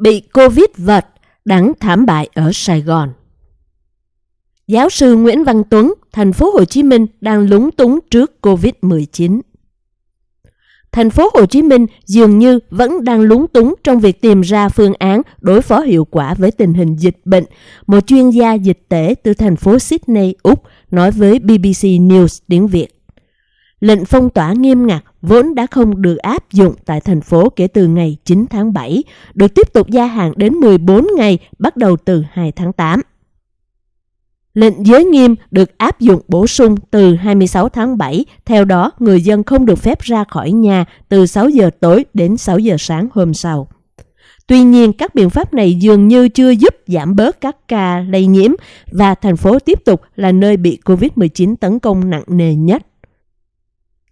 Bị Covid vật, đắng thảm bại ở Sài Gòn. Giáo sư Nguyễn Văn Tuấn, thành phố Hồ Chí Minh đang lúng túng trước Covid-19. Thành phố Hồ Chí Minh dường như vẫn đang lúng túng trong việc tìm ra phương án đối phó hiệu quả với tình hình dịch bệnh. Một chuyên gia dịch tễ từ thành phố Sydney, Úc nói với BBC News tiếng Việt. Lệnh phong tỏa nghiêm ngặt vốn đã không được áp dụng tại thành phố kể từ ngày 9 tháng 7, được tiếp tục gia hạn đến 14 ngày bắt đầu từ 2 tháng 8. Lệnh giới nghiêm được áp dụng bổ sung từ 26 tháng 7, theo đó người dân không được phép ra khỏi nhà từ 6 giờ tối đến 6 giờ sáng hôm sau. Tuy nhiên, các biện pháp này dường như chưa giúp giảm bớt các ca lây nhiễm và thành phố tiếp tục là nơi bị COVID-19 tấn công nặng nề nhất.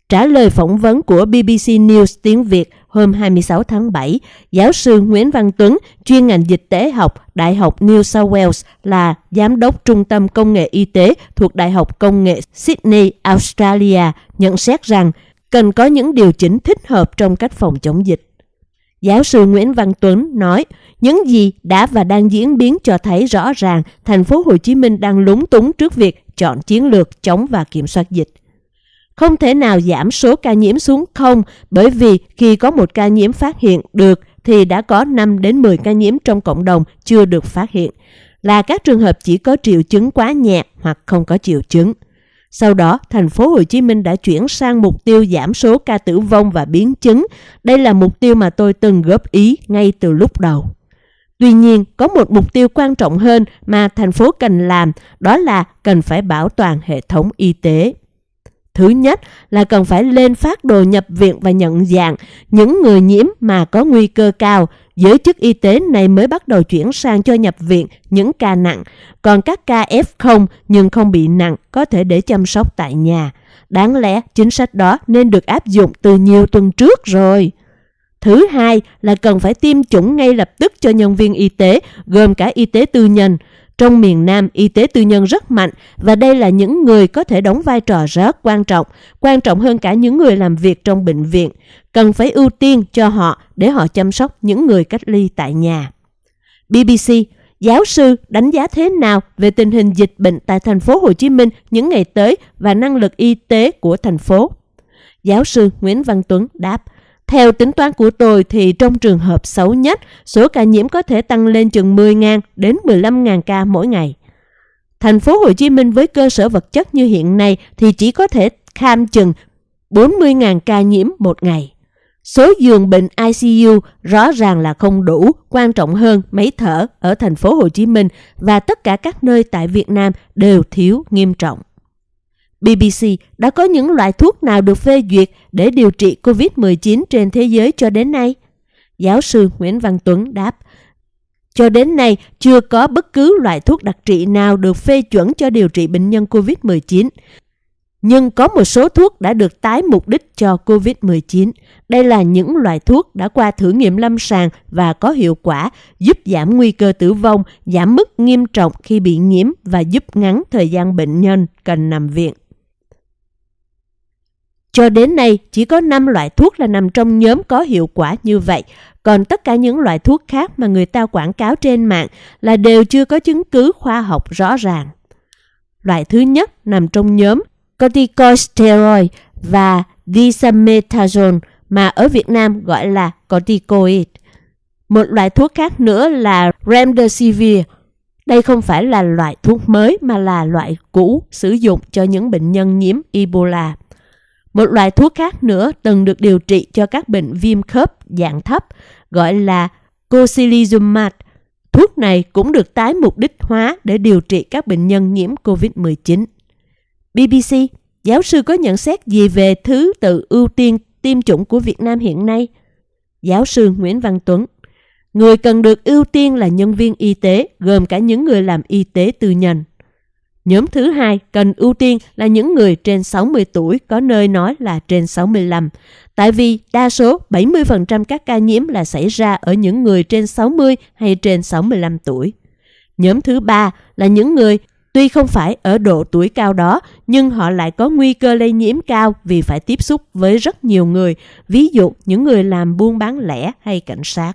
Trả lời phỏng vấn của BBC News tiếng Việt hôm 26 tháng 7, giáo sư Nguyễn Văn Tuấn, chuyên ngành dịch tế học, Đại học New South Wales là giám đốc Trung tâm Công nghệ Y tế thuộc Đại học Công nghệ Sydney, Australia, nhận xét rằng cần có những điều chỉnh thích hợp trong cách phòng chống dịch. Giáo sư Nguyễn Văn Tuấn nói, những gì đã và đang diễn biến cho thấy rõ ràng thành phố Hồ Chí Minh đang lúng túng trước việc chọn chiến lược chống và kiểm soát dịch. Không thể nào giảm số ca nhiễm xuống không bởi vì khi có một ca nhiễm phát hiện được thì đã có 5 đến 10 ca nhiễm trong cộng đồng chưa được phát hiện, là các trường hợp chỉ có triệu chứng quá nhẹ hoặc không có triệu chứng. Sau đó, thành phố Hồ Chí Minh đã chuyển sang mục tiêu giảm số ca tử vong và biến chứng. Đây là mục tiêu mà tôi từng góp ý ngay từ lúc đầu. Tuy nhiên, có một mục tiêu quan trọng hơn mà thành phố cần làm, đó là cần phải bảo toàn hệ thống y tế. Thứ nhất là cần phải lên phát đồ nhập viện và nhận dạng những người nhiễm mà có nguy cơ cao. Giới chức y tế này mới bắt đầu chuyển sang cho nhập viện những ca nặng, còn các ca F0 nhưng không bị nặng có thể để chăm sóc tại nhà. Đáng lẽ chính sách đó nên được áp dụng từ nhiều tuần trước rồi. Thứ hai là cần phải tiêm chủng ngay lập tức cho nhân viên y tế, gồm cả y tế tư nhân. Trong miền Nam, y tế tư nhân rất mạnh và đây là những người có thể đóng vai trò rất quan trọng, quan trọng hơn cả những người làm việc trong bệnh viện. Cần phải ưu tiên cho họ để họ chăm sóc những người cách ly tại nhà. BBC, giáo sư đánh giá thế nào về tình hình dịch bệnh tại thành phố Hồ Chí Minh những ngày tới và năng lực y tế của thành phố? Giáo sư Nguyễn Văn Tuấn đáp, theo tính toán của tôi thì trong trường hợp xấu nhất, số ca nhiễm có thể tăng lên chừng 10.000 đến 15.000 ca mỗi ngày. Thành phố Hồ Chí Minh với cơ sở vật chất như hiện nay thì chỉ có thể kham chừng 40.000 ca nhiễm một ngày. Số giường bệnh ICU rõ ràng là không đủ, quan trọng hơn máy thở ở thành phố Hồ Chí Minh và tất cả các nơi tại Việt Nam đều thiếu nghiêm trọng. BBC đã có những loại thuốc nào được phê duyệt để điều trị COVID-19 trên thế giới cho đến nay? Giáo sư Nguyễn Văn Tuấn đáp, cho đến nay chưa có bất cứ loại thuốc đặc trị nào được phê chuẩn cho điều trị bệnh nhân COVID-19. Nhưng có một số thuốc đã được tái mục đích cho COVID-19. Đây là những loại thuốc đã qua thử nghiệm lâm sàng và có hiệu quả, giúp giảm nguy cơ tử vong, giảm mức nghiêm trọng khi bị nhiễm và giúp ngắn thời gian bệnh nhân cần nằm viện. Cho đến nay, chỉ có 5 loại thuốc là nằm trong nhóm có hiệu quả như vậy, còn tất cả những loại thuốc khác mà người ta quảng cáo trên mạng là đều chưa có chứng cứ khoa học rõ ràng. Loại thứ nhất nằm trong nhóm corticosteroid và dexamethasone mà ở Việt Nam gọi là corticoid. Một loại thuốc khác nữa là remdesivir. Đây không phải là loại thuốc mới mà là loại cũ sử dụng cho những bệnh nhân nhiễm Ebola. Một loại thuốc khác nữa từng được điều trị cho các bệnh viêm khớp dạng thấp gọi là Cocilizumab. Thuốc này cũng được tái mục đích hóa để điều trị các bệnh nhân nhiễm COVID-19. BBC, giáo sư có nhận xét gì về thứ tự ưu tiên tiêm chủng của Việt Nam hiện nay? Giáo sư Nguyễn Văn Tuấn Người cần được ưu tiên là nhân viên y tế, gồm cả những người làm y tế tư nhân. Nhóm thứ hai cần ưu tiên là những người trên 60 tuổi có nơi nói là trên 65. Tại vì đa số 70% các ca nhiễm là xảy ra ở những người trên 60 hay trên 65 tuổi. Nhóm thứ ba là những người tuy không phải ở độ tuổi cao đó nhưng họ lại có nguy cơ lây nhiễm cao vì phải tiếp xúc với rất nhiều người, ví dụ những người làm buôn bán lẻ hay cảnh sát.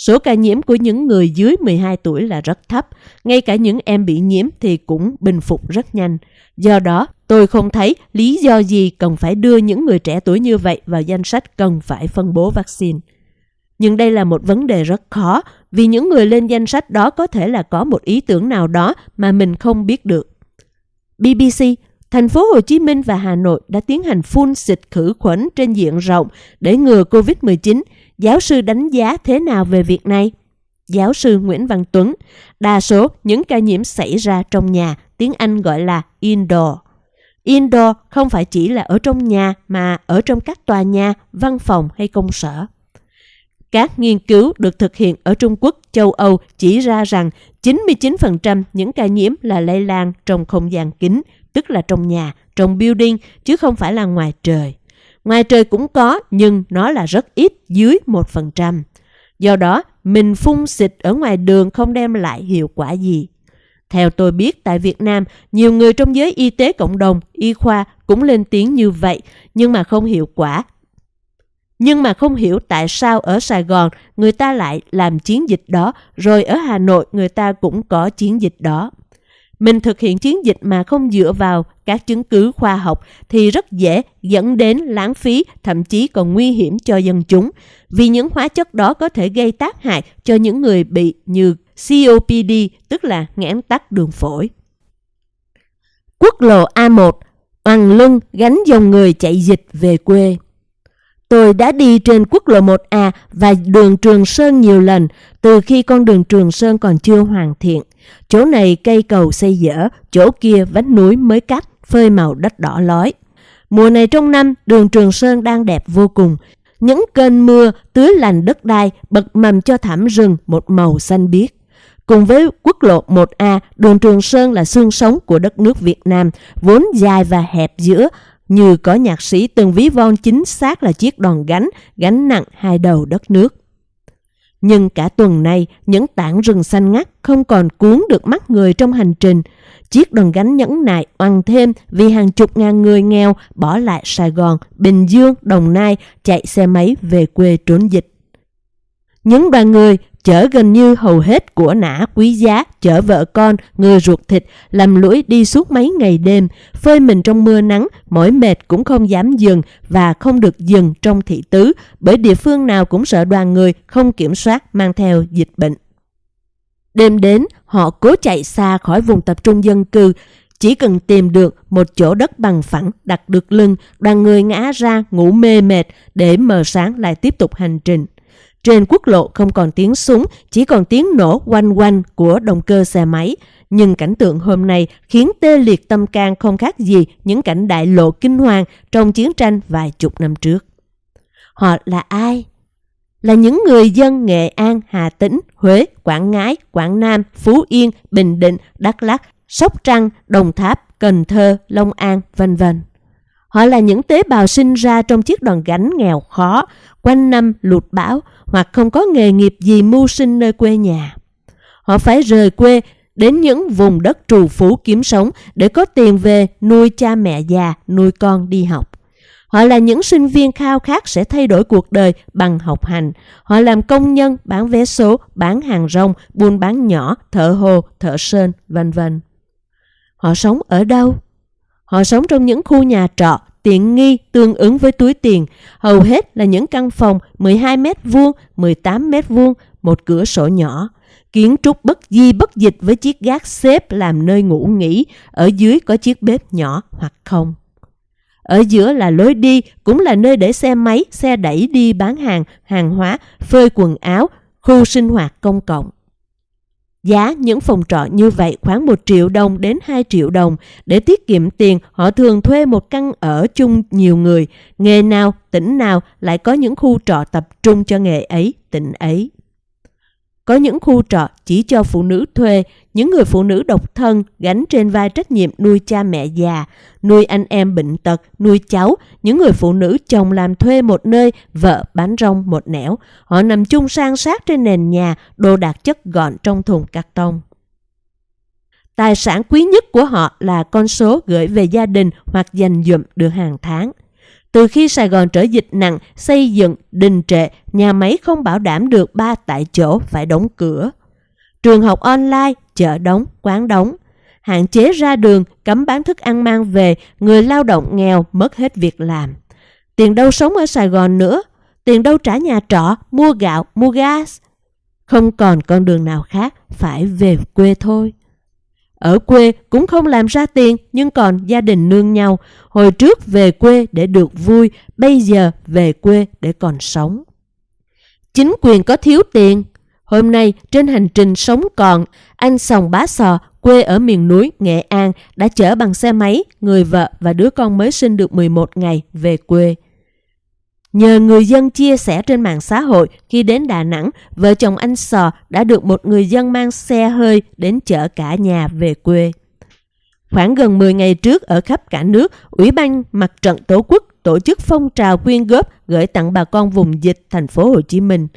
Số ca nhiễm của những người dưới 12 tuổi là rất thấp, ngay cả những em bị nhiễm thì cũng bình phục rất nhanh. Do đó, tôi không thấy lý do gì cần phải đưa những người trẻ tuổi như vậy vào danh sách cần phải phân bố vaccine. Nhưng đây là một vấn đề rất khó vì những người lên danh sách đó có thể là có một ý tưởng nào đó mà mình không biết được. BBC, thành phố Hồ Chí Minh và Hà Nội đã tiến hành phun xịt khử khuẩn trên diện rộng để ngừa COVID-19. Giáo sư đánh giá thế nào về việc này? Giáo sư Nguyễn Văn Tuấn, đa số những ca nhiễm xảy ra trong nhà, tiếng Anh gọi là indoor. Indoor không phải chỉ là ở trong nhà mà ở trong các tòa nhà, văn phòng hay công sở. Các nghiên cứu được thực hiện ở Trung Quốc, châu Âu chỉ ra rằng 99% những ca nhiễm là lây lan trong không gian kín, tức là trong nhà, trong building, chứ không phải là ngoài trời. Ngoài trời cũng có, nhưng nó là rất ít, dưới 1%. Do đó, mình phun xịt ở ngoài đường không đem lại hiệu quả gì. Theo tôi biết, tại Việt Nam, nhiều người trong giới y tế cộng đồng, y khoa cũng lên tiếng như vậy, nhưng mà không hiệu quả nhưng mà không hiểu tại sao ở Sài Gòn người ta lại làm chiến dịch đó, rồi ở Hà Nội người ta cũng có chiến dịch đó. Mình thực hiện chiến dịch mà không dựa vào các chứng cứ khoa học thì rất dễ dẫn đến lãng phí, thậm chí còn nguy hiểm cho dân chúng, vì những hóa chất đó có thể gây tác hại cho những người bị như COPD, tức là nghẽn tắc đường phổi. Quốc lộ A1, Hoàng lưng gánh dòng người chạy dịch về quê. Tôi đã đi trên quốc lộ 1A và đường Trường Sơn nhiều lần từ khi con đường Trường Sơn còn chưa hoàn thiện. Chỗ này cây cầu xây dở, chỗ kia vách núi mới cắt, phơi màu đất đỏ lói. Mùa này trong năm, đường Trường Sơn đang đẹp vô cùng. Những cơn mưa tưới lành đất đai bật mầm cho thảm rừng một màu xanh biếc. Cùng với quốc lộ 1A, đường Trường Sơn là xương sống của đất nước Việt Nam, vốn dài và hẹp giữa, như có nhạc sĩ từng ví von chính xác là chiếc đòn gánh, gánh nặng hai đầu đất nước. Nhưng cả tuần nay, những tảng rừng xanh ngắt không còn cuốn được mắt người trong hành trình. Chiếc đòn gánh nhẫn nại oằn thêm vì hàng chục ngàn người nghèo bỏ lại Sài Gòn, Bình Dương, Đồng Nai chạy xe máy về quê trốn dịch. Những đoàn người chở gần như hầu hết của nã quý giá, chở vợ con, người ruột thịt, làm lũi đi suốt mấy ngày đêm, phơi mình trong mưa nắng, mỏi mệt cũng không dám dừng và không được dừng trong thị tứ, bởi địa phương nào cũng sợ đoàn người không kiểm soát mang theo dịch bệnh. Đêm đến, họ cố chạy xa khỏi vùng tập trung dân cư, chỉ cần tìm được một chỗ đất bằng phẳng đặt được lưng, đoàn người ngã ra ngủ mê mệt để mờ sáng lại tiếp tục hành trình. Trên quốc lộ không còn tiếng súng, chỉ còn tiếng nổ quanh quanh của động cơ xe máy. Nhưng cảnh tượng hôm nay khiến tê liệt tâm can không khác gì những cảnh đại lộ kinh hoàng trong chiến tranh vài chục năm trước. Họ là ai? Là những người dân Nghệ An, Hà Tĩnh, Huế, Quảng Ngãi, Quảng Nam, Phú Yên, Bình Định, Đắk Lắk, Sóc Trăng, Đồng Tháp, Cần Thơ, Long An, vân vân. Họ là những tế bào sinh ra trong chiếc đòn gánh nghèo khó, quanh năm lụt bão hoặc không có nghề nghiệp gì mưu sinh nơi quê nhà. Họ phải rời quê đến những vùng đất trù phú kiếm sống để có tiền về nuôi cha mẹ già, nuôi con đi học. Họ là những sinh viên khao khát sẽ thay đổi cuộc đời bằng học hành. Họ làm công nhân, bán vé số, bán hàng rong, buôn bán nhỏ, thợ hồ, thợ sơn, vân vân. Họ sống ở đâu? Họ sống trong những khu nhà trọ tiện nghi tương ứng với túi tiền, hầu hết là những căn phòng 12 mét vuông, 18 mét vuông, một cửa sổ nhỏ. Kiến trúc bất di bất dịch với chiếc gác xếp làm nơi ngủ nghỉ, ở dưới có chiếc bếp nhỏ hoặc không. Ở giữa là lối đi, cũng là nơi để xe máy, xe đẩy đi bán hàng, hàng hóa, phơi quần áo, khu sinh hoạt công cộng. Giá những phòng trọ như vậy khoảng 1 triệu đồng đến 2 triệu đồng. Để tiết kiệm tiền, họ thường thuê một căn ở chung nhiều người. Nghề nào, tỉnh nào lại có những khu trọ tập trung cho nghề ấy, tỉnh ấy. Có những khu trọ chỉ cho phụ nữ thuê, những người phụ nữ độc thân gánh trên vai trách nhiệm nuôi cha mẹ già, nuôi anh em bệnh tật, nuôi cháu, những người phụ nữ chồng làm thuê một nơi, vợ bán rong một nẻo. Họ nằm chung sang sát trên nền nhà, đồ đạc chất gọn trong thùng cắt tông. Tài sản quý nhất của họ là con số gửi về gia đình hoặc dành dụm được hàng tháng. Từ khi Sài Gòn trở dịch nặng, xây dựng, đình trệ, nhà máy không bảo đảm được ba tại chỗ phải đóng cửa. Trường học online, chợ đóng, quán đóng. Hạn chế ra đường, cấm bán thức ăn mang về, người lao động nghèo mất hết việc làm. Tiền đâu sống ở Sài Gòn nữa, tiền đâu trả nhà trọ, mua gạo, mua gas. Không còn con đường nào khác, phải về quê thôi. Ở quê cũng không làm ra tiền nhưng còn gia đình nương nhau. Hồi trước về quê để được vui, bây giờ về quê để còn sống. Chính quyền có thiếu tiền. Hôm nay trên hành trình sống còn, anh Sòng Bá Sò, quê ở miền núi Nghệ An đã chở bằng xe máy người vợ và đứa con mới sinh được 11 ngày về quê. Nhờ người dân chia sẻ trên mạng xã hội khi đến Đà Nẵng, vợ chồng anh Sò đã được một người dân mang xe hơi đến chở cả nhà về quê. Khoảng gần 10 ngày trước ở khắp cả nước, Ủy ban Mặt trận Tổ quốc tổ chức phong trào quyên góp gửi tặng bà con vùng dịch thành phố Hồ Chí Minh.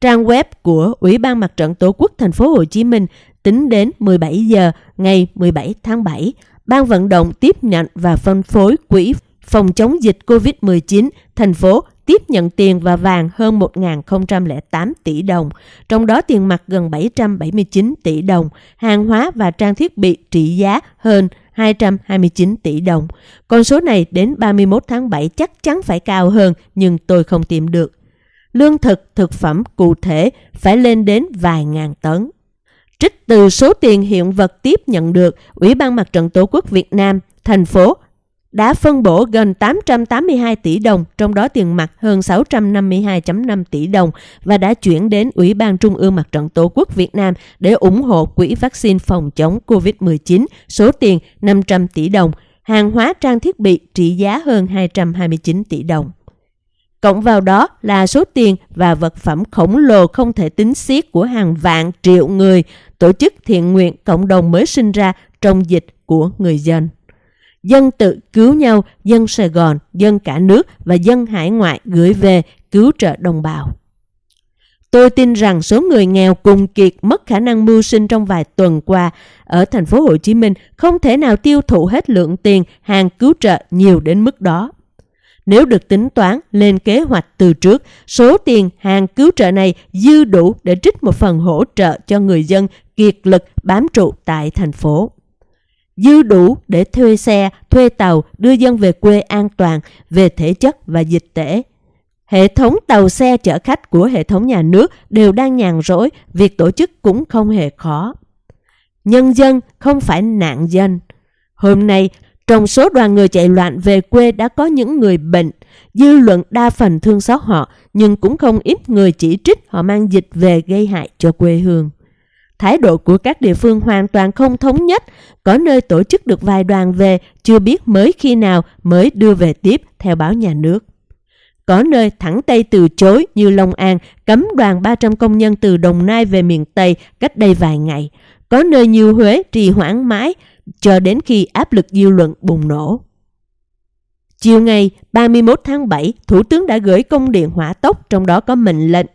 Trang web của Ủy ban Mặt trận Tổ quốc thành phố Hồ Chí Minh tính đến 17 giờ ngày 17 tháng 7, ban vận động tiếp nhận và phân phối quỹ phòng chống dịch COVID-19, thành phố tiếp nhận tiền và vàng hơn 1.008 tỷ đồng, trong đó tiền mặt gần 779 tỷ đồng, hàng hóa và trang thiết bị trị giá hơn 229 tỷ đồng. Con số này đến 31 tháng 7 chắc chắn phải cao hơn nhưng tôi không tìm được. Lương thực, thực phẩm cụ thể phải lên đến vài ngàn tấn. Trích từ số tiền hiện vật tiếp nhận được, Ủy ban Mặt trận Tổ quốc Việt Nam, thành phố đã phân bổ gần 882 tỷ đồng, trong đó tiền mặt hơn 652.5 tỷ đồng và đã chuyển đến Ủy ban Trung ương Mặt trận Tổ quốc Việt Nam để ủng hộ quỹ vaccine phòng chống COVID-19 số tiền 500 tỷ đồng, hàng hóa trang thiết bị trị giá hơn 229 tỷ đồng. Cộng vào đó là số tiền và vật phẩm khổng lồ không thể tính xiết của hàng vạn triệu người tổ chức thiện nguyện cộng đồng mới sinh ra trong dịch của người dân dân tự cứu nhau, dân Sài Gòn, dân cả nước và dân hải ngoại gửi về cứu trợ đồng bào. Tôi tin rằng số người nghèo cùng kiệt mất khả năng mưu sinh trong vài tuần qua ở thành phố Hồ Chí Minh không thể nào tiêu thụ hết lượng tiền hàng cứu trợ nhiều đến mức đó. Nếu được tính toán lên kế hoạch từ trước, số tiền hàng cứu trợ này dư đủ để trích một phần hỗ trợ cho người dân kiệt lực bám trụ tại thành phố dư đủ để thuê xe, thuê tàu đưa dân về quê an toàn về thể chất và dịch tễ. Hệ thống tàu xe chở khách của hệ thống nhà nước đều đang nhàn rỗi, việc tổ chức cũng không hề khó. Nhân dân không phải nạn dân. Hôm nay, trong số đoàn người chạy loạn về quê đã có những người bệnh, dư luận đa phần thương xót họ, nhưng cũng không ít người chỉ trích họ mang dịch về gây hại cho quê hương. Thái độ của các địa phương hoàn toàn không thống nhất, có nơi tổ chức được vài đoàn về, chưa biết mới khi nào mới đưa về tiếp theo báo nhà nước. Có nơi thẳng tay từ chối như Long An cấm đoàn 300 công nhân từ Đồng Nai về miền Tây cách đây vài ngày. Có nơi như Huế trì hoãn mãi cho đến khi áp lực dư luận bùng nổ. Chiều ngày 31 tháng 7, Thủ tướng đã gửi công điện hỏa tốc trong đó có mệnh lệnh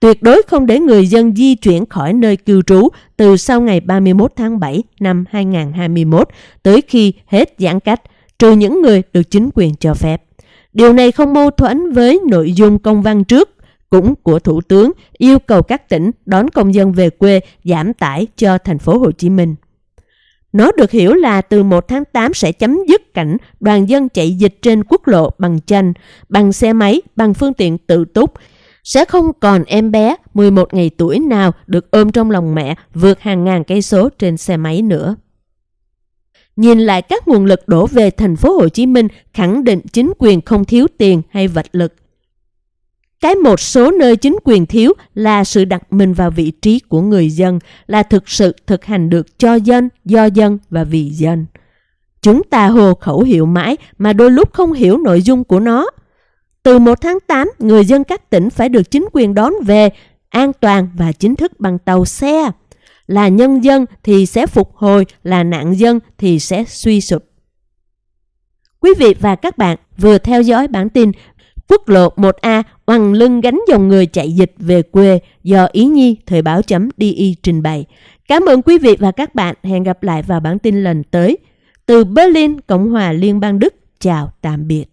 tuyệt đối không để người dân di chuyển khỏi nơi cư trú từ sau ngày 31 tháng 7 năm 2021 tới khi hết giãn cách, trừ những người được chính quyền cho phép. Điều này không mâu thuẫn với nội dung công văn trước cũng của Thủ tướng yêu cầu các tỉnh đón công dân về quê giảm tải cho thành phố Hồ Chí Minh. Nó được hiểu là từ 1 tháng 8 sẽ chấm dứt cảnh đoàn dân chạy dịch trên quốc lộ bằng chanh, bằng xe máy, bằng phương tiện tự túc. Sẽ không còn em bé 11 ngày tuổi nào được ôm trong lòng mẹ vượt hàng ngàn cây số trên xe máy nữa. Nhìn lại các nguồn lực đổ về thành phố Hồ Chí Minh khẳng định chính quyền không thiếu tiền hay vật lực. Cái một số nơi chính quyền thiếu là sự đặt mình vào vị trí của người dân, là thực sự thực hành được cho dân, do dân và vì dân. Chúng ta hồ khẩu hiệu mãi mà đôi lúc không hiểu nội dung của nó. Từ 1 tháng 8, người dân các tỉnh phải được chính quyền đón về an toàn và chính thức bằng tàu xe. Là nhân dân thì sẽ phục hồi, là nạn dân thì sẽ suy sụp. Quý vị và các bạn vừa theo dõi bản tin Quốc lộ 1A oằn lưng gánh dòng người chạy dịch về quê do Ý Nhi Thời báo chấm DI trình bày. Cảm ơn quý vị và các bạn. Hẹn gặp lại vào bản tin lần tới. Từ Berlin, Cộng hòa Liên bang Đức. Chào tạm biệt.